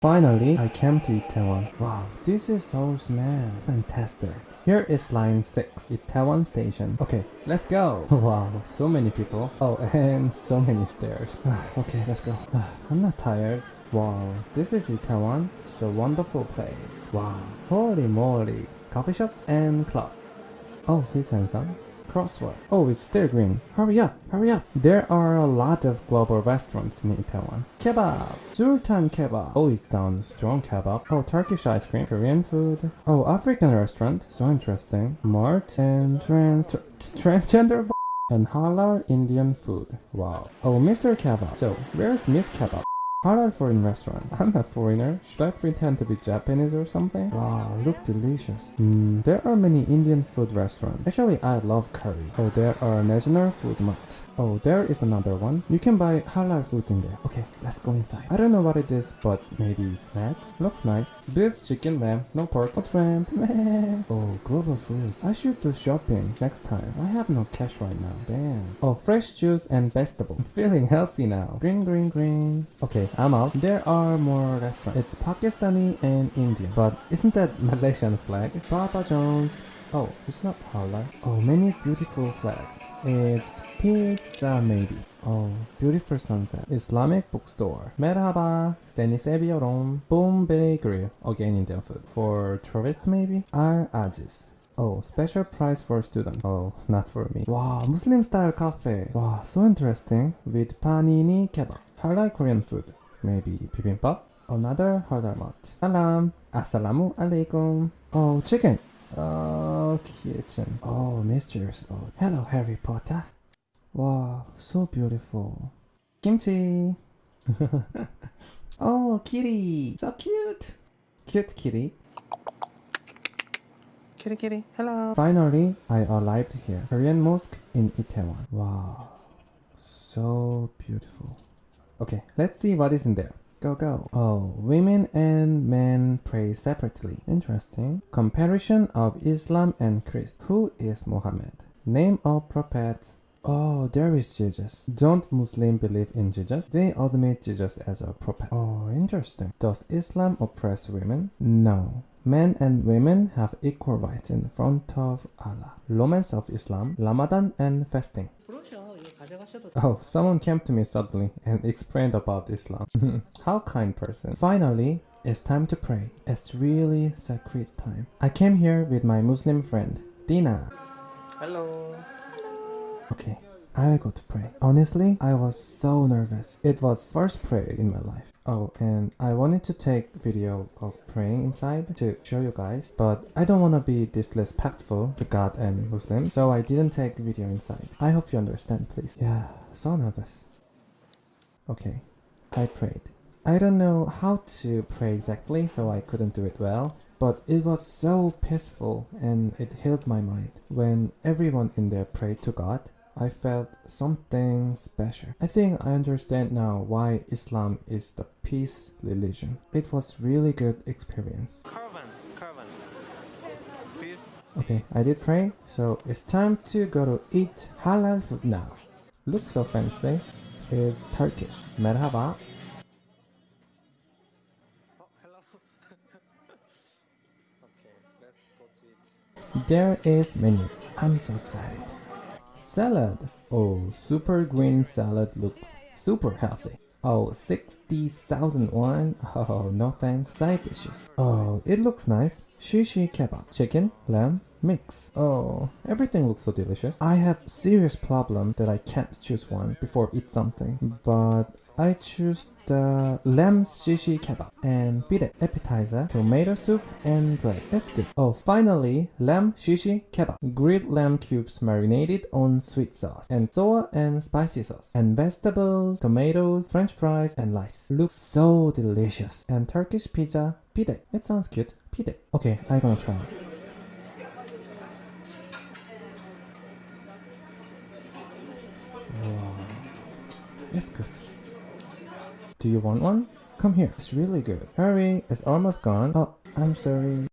Finally, I came to Itaewon. Wow, this is so small. Fantastic. Here is line 6, Itaewon Station. Okay, let's go. Wow, so many people. Oh, and so many stairs. okay, let's go. I'm not tired. Wow, this is Itaewon. It's a wonderful place. Wow, holy moly. Coffee shop and club. Oh, he's handsome. Crossword. Oh, it's still green. Hurry up, hurry up. There are a lot of global restaurants in Itaewon. Kebab. Sultan kebab. Oh, it sounds strong kebab. Oh, Turkish ice cream. Korean food. Oh, African restaurant. So interesting. Mart and trans transgender and halal Indian food. Wow. Oh, Mr. Kebab. So, where's Miss Kebab? Halal foreign restaurant. I'm a foreigner. Should I pretend to be Japanese or something? Wow, look delicious. Hmm, there are many Indian food restaurants. Actually, I love curry. Oh, there are national food mart. Oh, there is another one. You can buy halal foods in there. Okay, let's go inside. I don't know what it is, but maybe snacks? Looks nice. Beef, chicken, lamb, no pork, no shrimp. Oh, global food. I should do shopping next time. I have no cash right now. Damn. Oh, fresh juice and vegetable. I'm feeling healthy now. Green, green, green. Okay, I'm out. There are more restaurants. It's Pakistani and Indian. But isn't that Malaysian flag? Papa John's. Oh, it's not halal. Oh, many beautiful flags. It's pizza maybe. Oh, beautiful sunset. Islamic bookstore. Merhaba. Seni seviyorum. Bombay Grill. Again Indian food. For tourists maybe? Al Aziz. Oh, special price for students. Oh, not for me. Wow, Muslim style cafe. Wow, so interesting. With panini kebab. I like Korean food. Maybe bibimbap. Another halal mat. Salam. Assalamu alaikum. Oh, chicken. Oh, kitchen. Oh, mysterious boat. Hello, Harry Potter. Wow, so beautiful. Kimchi. oh, kitty. So cute. Cute kitty. Kitty, kitty. Hello. Finally, I arrived here. Korean mosque in Itaewon. Wow, so beautiful. Okay, let's see what is in there. Go, go. Oh, women and men pray separately. Interesting. Comparison of Islam and Christ. Who is Muhammad? Name of prophet. Oh, there is Jesus. Don't Muslim believe in Jesus? They admit Jesus as a prophet. Oh, interesting. Does Islam oppress women? No men and women have equal rights in front of Allah. Romance of Islam, Ramadan and fasting. Oh, someone came to me suddenly and explained about Islam. How kind person. Finally, it's time to pray. It's really sacred time. I came here with my Muslim friend, Dina. Hello. Okay, I will go to pray. Honestly, I was so nervous. It was first prayer in my life. Oh, and I wanted to take video of praying inside to show you guys, but I don't want to be disrespectful to God and Muslims, so I didn't take the video inside. I hope you understand, please. Yeah, so nervous. Okay, I prayed. I don't know how to pray exactly, so I couldn't do it well. But it was so peaceful and it healed my mind. When everyone in there prayed to God, I felt something special. I think I understand now why Islam is the peace religion. It was really good experience. Caravan. Caravan. Okay, I did pray, so it's time to go to eat halal food now. Looks so fancy. It's Turkish. Merhaba. Hello. okay, let's go to it. There is menu. I'm so excited. Salad. Oh, super green salad looks super healthy. Oh, 60,000 won. Oh, no thanks. Side dishes. Oh, it looks nice. Shishi kebab. Chicken, lamb, mix. Oh, everything looks so delicious. I have serious problem that I can't choose one before eat something. But I choose the lamb shishi kebab and pide appetizer, tomato soup and bread. That's good. Oh, finally, lamb shishi kebab. Grilled lamb cubes marinated on sweet sauce and sour and spicy sauce and vegetables, tomatoes, french fries and rice. Looks so delicious. And Turkish pizza, pide. It sounds cute. Pide. Okay, I'm gonna try. Wow. It's good. Do you want one? Come here. It's really good. Hurry, it's almost gone. Oh, I'm sorry.